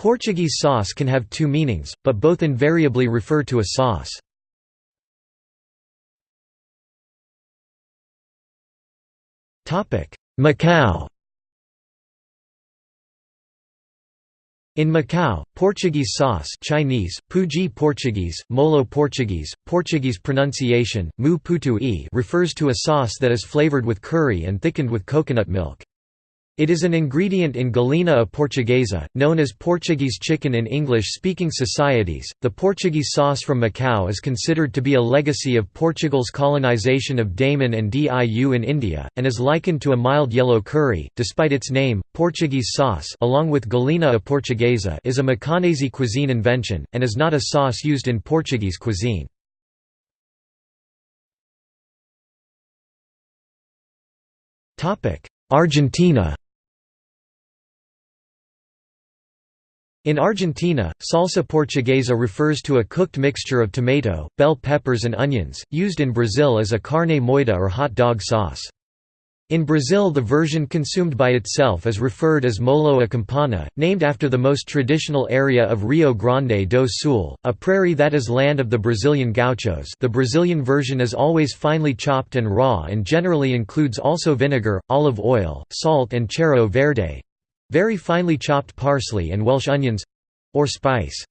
Portuguese sauce can have two meanings, but both invariably refer to a sauce. Macau In Macau, Portuguese sauce Chinese, Puji Portuguese, Molho Portuguese, Portuguese pronunciation, mu putu e refers to a sauce that is flavored with curry and thickened with coconut milk. It is an ingredient in galinha a portuguesa, known as Portuguese chicken in English-speaking societies. The Portuguese sauce from Macau is considered to be a legacy of Portugal's colonization of Daman and Diu in India, and is likened to a mild yellow curry. Despite its name, Portuguese sauce, along with galinha a portuguesa, is a Macanese cuisine invention and is not a sauce used in Portuguese cuisine. Argentina In Argentina, salsa portuguesa refers to a cooked mixture of tomato, bell peppers and onions, used in Brazil as a carne moída or hot dog sauce. In Brazil the version consumed by itself is referred as molho a campanha, named after the most traditional area of Rio Grande do Sul, a prairie that is land of the Brazilian gauchos the Brazilian version is always finely chopped and raw and generally includes also vinegar, olive oil, salt and cheiro verde, very finely chopped parsley and Welsh onions or spice.